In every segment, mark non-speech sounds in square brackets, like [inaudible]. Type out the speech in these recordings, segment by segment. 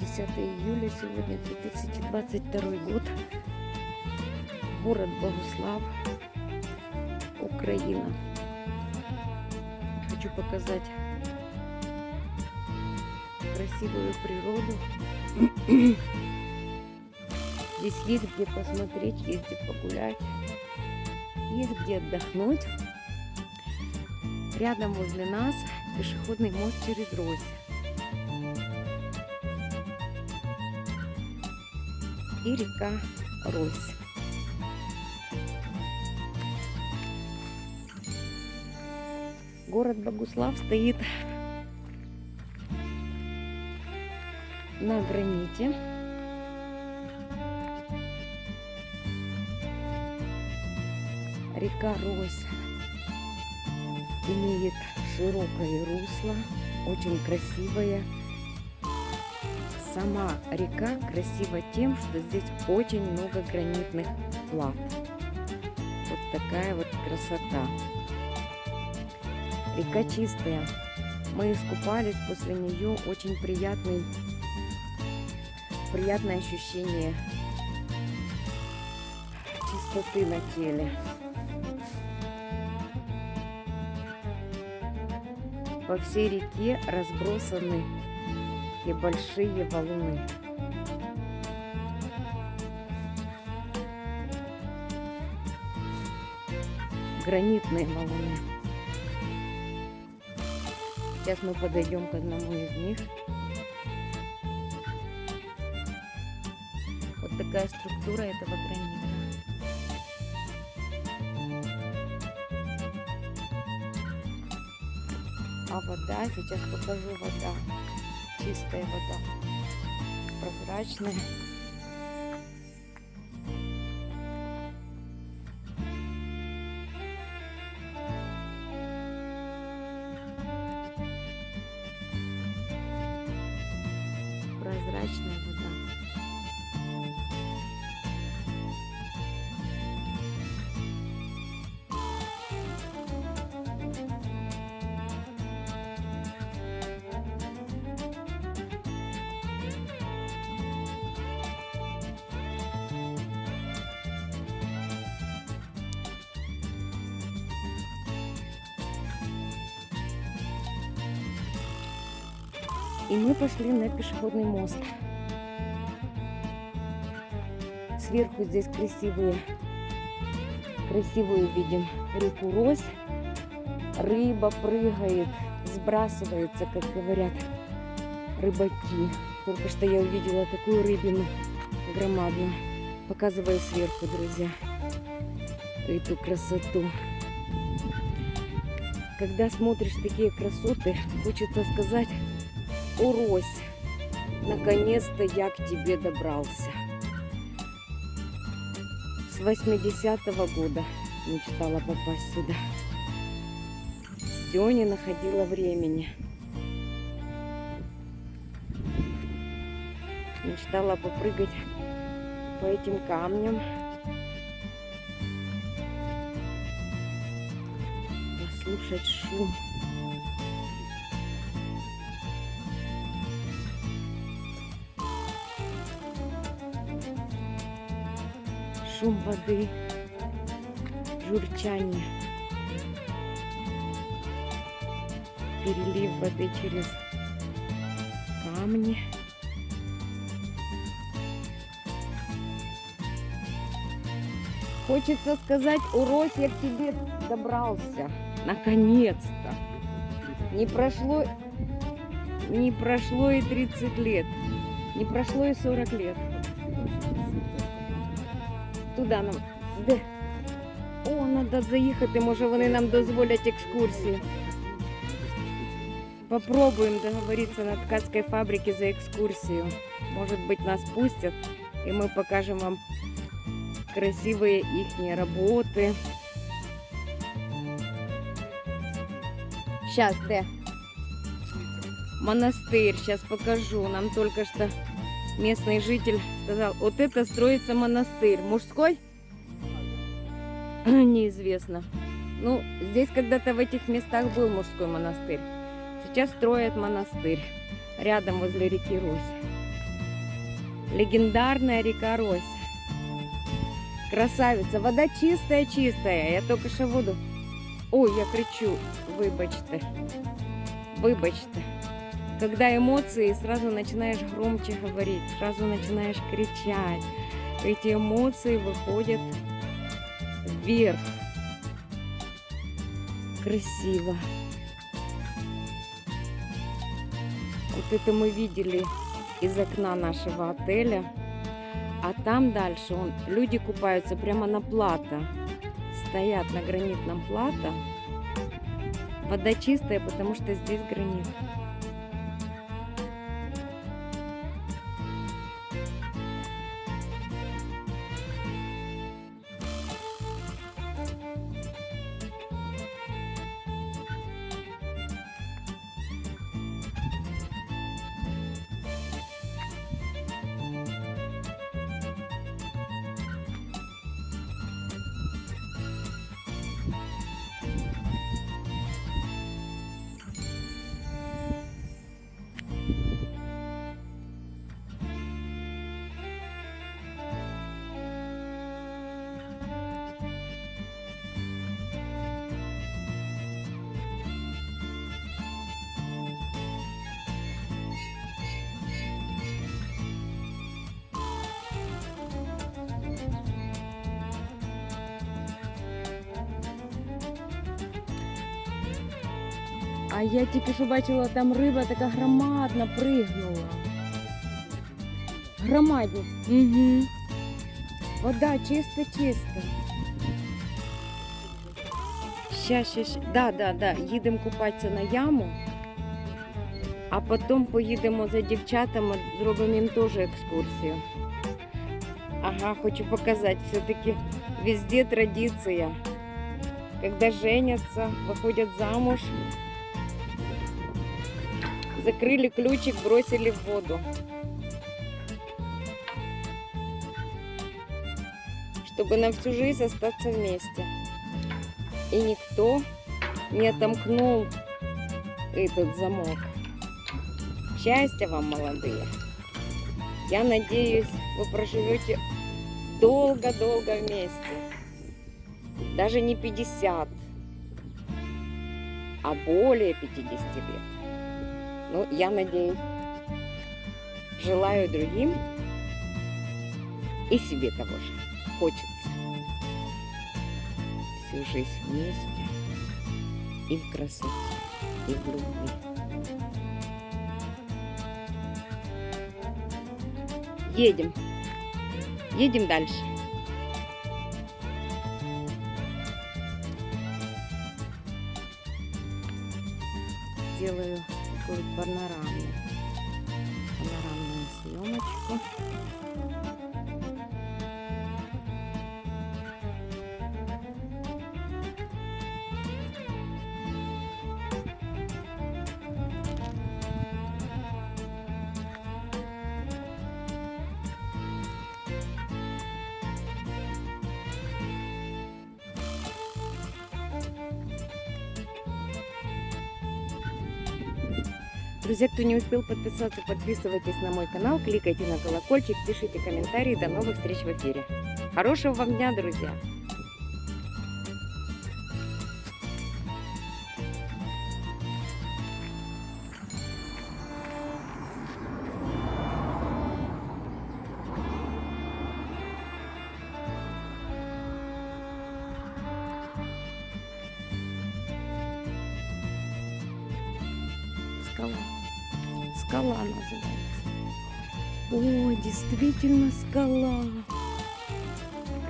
10 июля сегодня 2022 год. Город Богуслав, Украина. Хочу показать красивую природу. [clears throat] Здесь есть где посмотреть, есть где погулять, есть где отдохнуть. Рядом возле нас пешеходный мост через Рось. И река Рось. Город Богуслав стоит на граните. Река Рось имеет широкое русло, очень красивое. Сама река красива тем, что здесь очень много гранитных плат. Вот такая вот красота. Река чистая. Мы искупались после нее. Очень приятный, приятное ощущение чистоты на теле. По всей реке разбросаны и большие валуны. Гранитные валуны. Сейчас мы подойдем к одному из них. Вот такая структура этого гранита. Вода, сейчас покажу вода. Чистая вода. Прозрачная. И мы пошли на пешеходный мост. Сверху здесь красивые, красивую видим реку Рось. Рыба прыгает, сбрасывается, как говорят рыбаки. Только что я увидела такую рыбину громадную. Показываю сверху, друзья, эту красоту. Когда смотришь такие красоты, хочется сказать, о, Рось, наконец-то я к тебе добрался. С 80-го года мечтала попасть сюда. Все не находила времени. Мечтала попрыгать по этим камням. Послушать шум. Шум воды, журчание, перелив воды через камни. Хочется сказать, урось, я к тебе добрался. Наконец-то. Не прошло, не прошло и 30 лет. Не прошло и 40 лет. Туди нам. Де? О, треба заїхати, може вони нам дозволять екскурсію. Попробуем договориться на ткацкой фабрике за экскурсию. Может быть нас пустят, и мы покажем вам красивые их работы. Сейчас, где? Монастырь, сейчас покажу. Нам только что местный житель сказал, вот это строится монастырь. Мужской? [laughs] Неизвестно. Ну, здесь когда-то в этих местах был мужской монастырь. Сейчас строят монастырь рядом возле реки Рось. Легендарная река Рось. Красавица. Вода чистая-чистая. Я только что воду... Ой, я кричу. Выбачьте. Выбачьте. Когда эмоции, сразу начинаешь громче говорить, сразу начинаешь кричать. Эти эмоции выходят вверх. Красиво. Вот это мы видели из окна нашего отеля. А там дальше он, люди купаются прямо на плато. Стоят на гранитном плато. Вода чистая, потому что здесь гранит. А я тільки що бачила, там риба така громадна пригнула. Громадні. Угу. Вода чиста-чиста. Ща, ща, ща. Да, да, да. Їдемо купатися на яму, а потім поїдемо за дівчатами, зробимо їм теж екскурсію. Ага, хочу показати, все-таки везде традиція. Когда женятся, выходят замуж, закрыли ключик, бросили в воду. Чтобы на всю жизнь остаться вместе. И никто не отомкнул этот замок. Счастья вам, молодые. Я надеюсь, вы проживете долго-долго вместе. Даже не 50, а более 50 лет. Ну, я надеюсь, желаю другим и себе того же. Хочется всю жизнь вместе и в красоте, и в любви. Едем. Едем дальше. Сделаю такую панорамную, панорамную съемочку. Друзья, кто не успел подписаться, подписывайтесь на мой канал, кликайте на колокольчик, пишите комментарии. До новых встреч в эфире. Хорошего вам дня, друзья! Скала. Скала называется. О, действительно скала.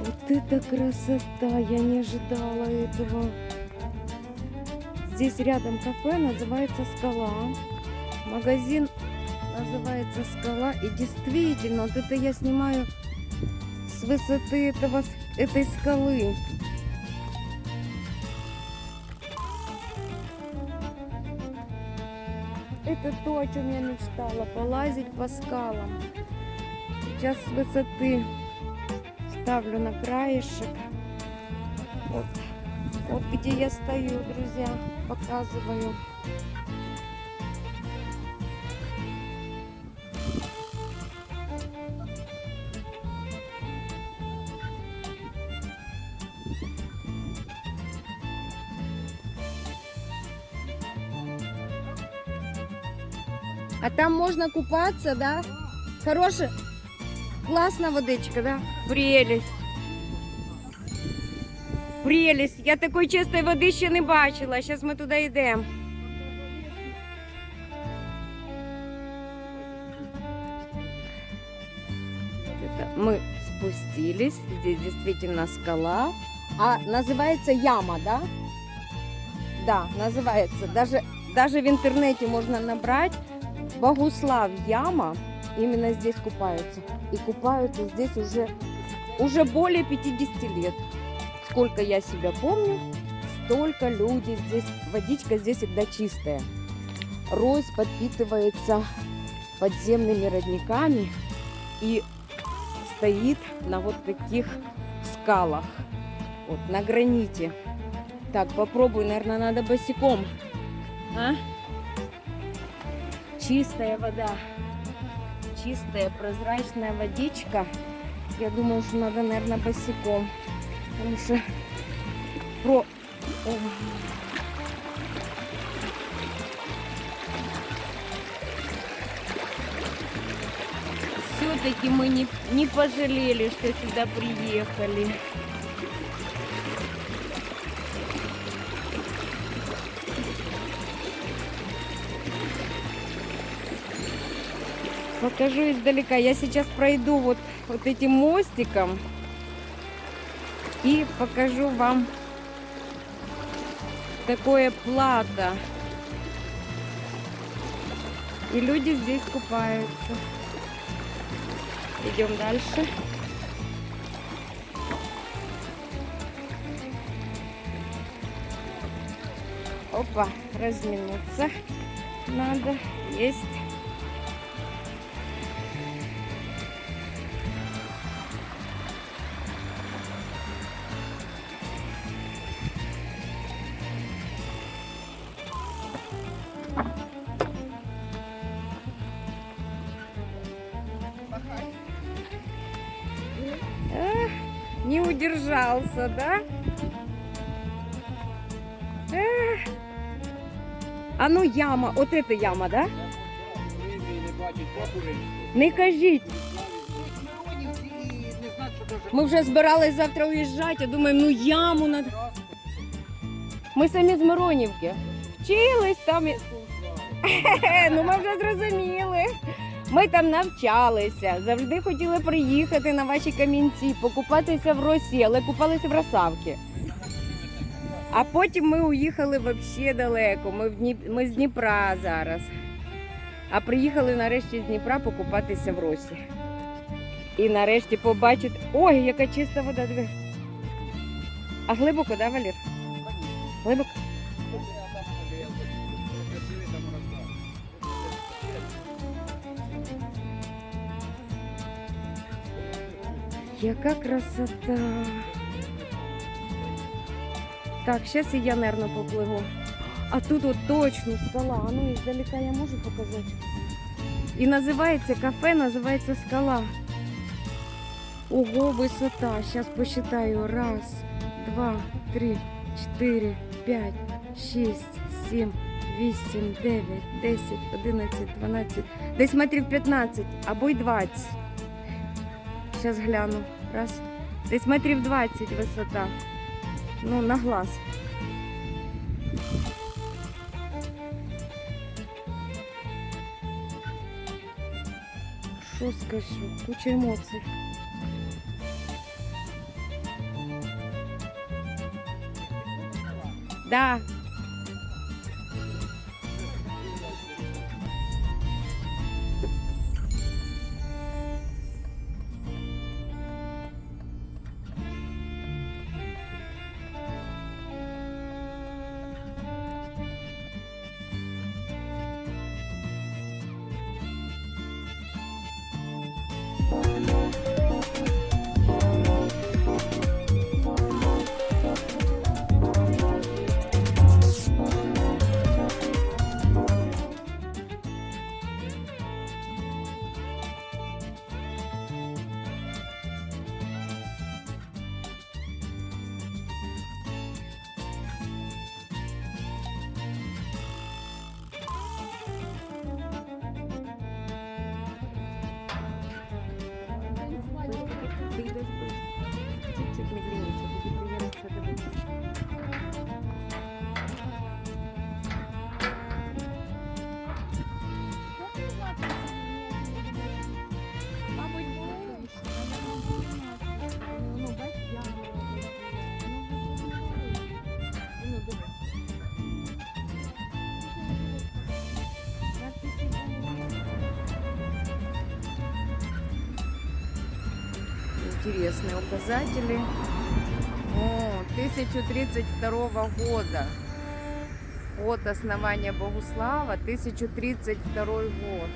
Вот это красота! Я не ожидала этого. Здесь рядом кафе, называется «Скала». Магазин называется «Скала». И действительно, вот это я снимаю с высоты этого, этой скалы. Это то, о чем я мечтала, полазить по скалам. Сейчас с высоты ставлю на краешек. Вот, вот где я стою, друзья, показываю. Можно купаться, да? Хорошая, классная водичка, да? Прелесть. Прелесть. Я такої чистої води ще не бачила. Ми туди йдемо. Это мы спустились. Здесь действительно скала. А называется яма, да? Да, называется. Даже, даже в интернете можно набрать Богуслав яма. Именно здесь купаются. И купаются здесь уже, уже более 50 лет. Сколько я себя помню, столько люди здесь. Водичка здесь всегда чистая. Рось подпитывается подземными родниками и стоит на вот таких скалах. Вот, на граните. Так, попробуй, наверное, надо босиком. А? Чистая вода. Чистая, прозрачная водичка. Я думаю, что надо, наверное, босиком. Потому что про... О. Все-таки мы не, не пожалели, что сюда приехали. Покажу издалека. Я сейчас пройду вот, вот этим мостиком и покажу вам такое плато. И люди здесь купаются. Идем дальше. Опа, разминуться надо. Есть. Удержался, да? Эх. А ну яма, от это яма, да? Не кажіть. Ми вже збирались завтра уїжджати, думаємо, ну яму надо. Ми самі з Миронівки. Вчились там. [laughs] ну ми вже зрозуміли. Ми там навчалися, завжди хотіли приїхати на ваші камінці, покупатися в росі, але купалися в Росавки. А потім ми уїхали взагалі далеко. Ми, в Дніп... ми з Дніпра зараз. А приїхали нарешті з Дніпра покупатися в Росі. І нарешті побачити. Ой, яка чиста вода. А глибоко, да, Валір? Глибоко? Яка красота. Так, зараз і я, нервно попливу. А тут от точно скала. А ну, издалека я можу показати. І називається кафе, називається скала. Ого, висота. Сейчас посчитаю. Раз, два, три, четыре, пять, шесть, семь, вісім, дев'ять, десять, одинадцять, дванадцять. Десь метрів 15 або й 20. Сейчас гляну. Раз. Десь метрів 20 висота. Ну, на глаз. Що скажу? Куча емоцій. Да. Интересные указатели. О, 1032 года. От основания Богуслава, 1032 год.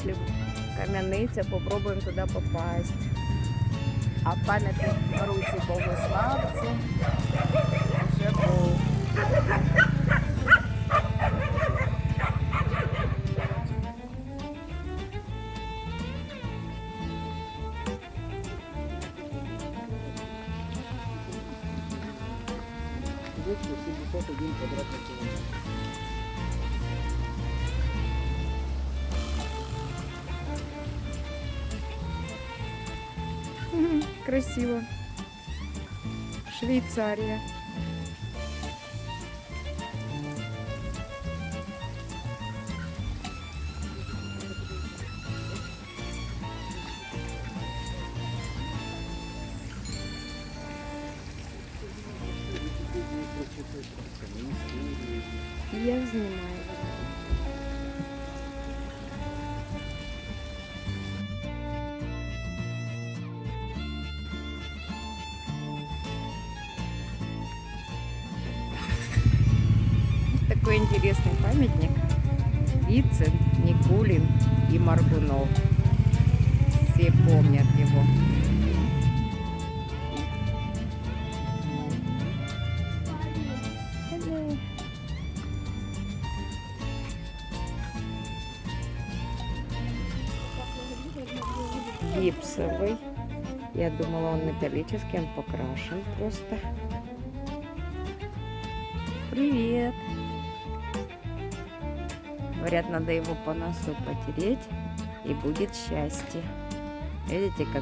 промыслів Кам'яниця. Попробуємо туди попасть. А пам'ятник Марусі Богославці Красиво. Швейцария. Я знімаю. Такой интересный памятник. Вицин, Никулин и Маргунов. Все помнят его. Гипсовый. Я думала, он металлический, он покрашен просто. Привет. Говорят, надо его по носу потереть, и будет счастье. Видите, как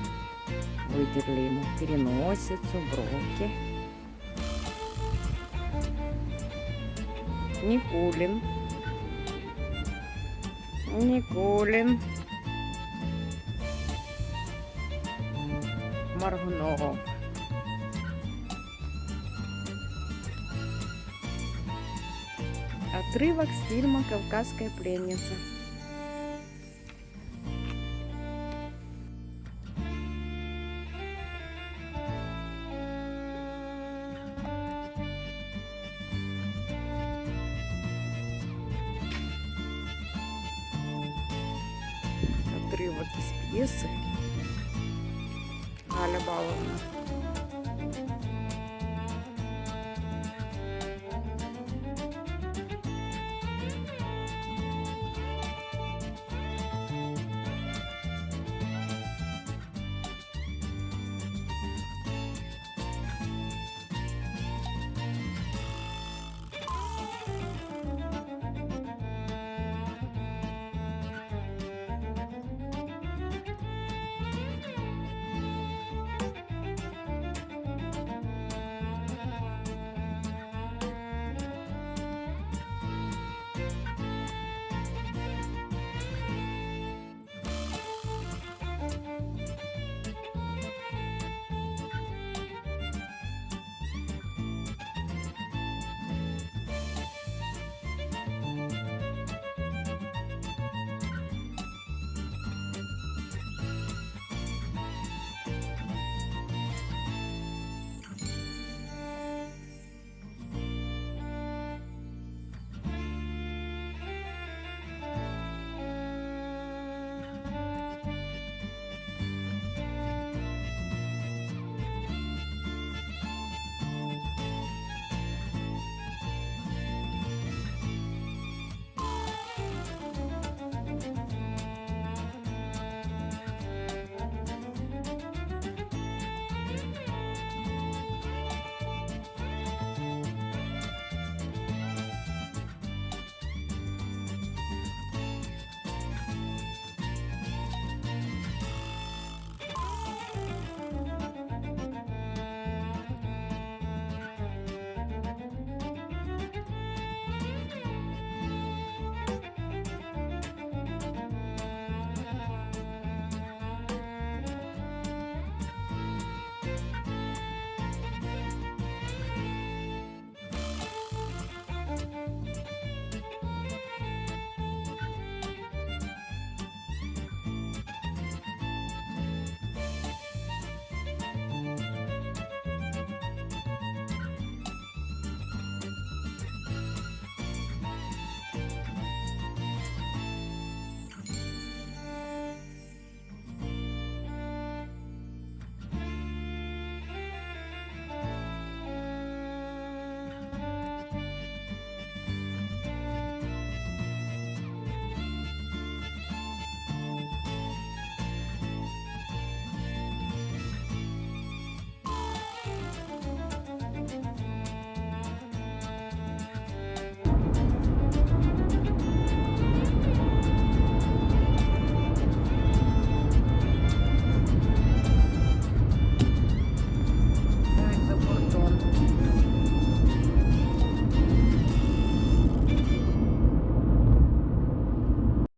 вытерли ему переносицу, бровки. Никулин. Никулин. Маргунов. Отрывок с фильма «Кавказская пленница». Отрывок из пьесы Галя Баловна.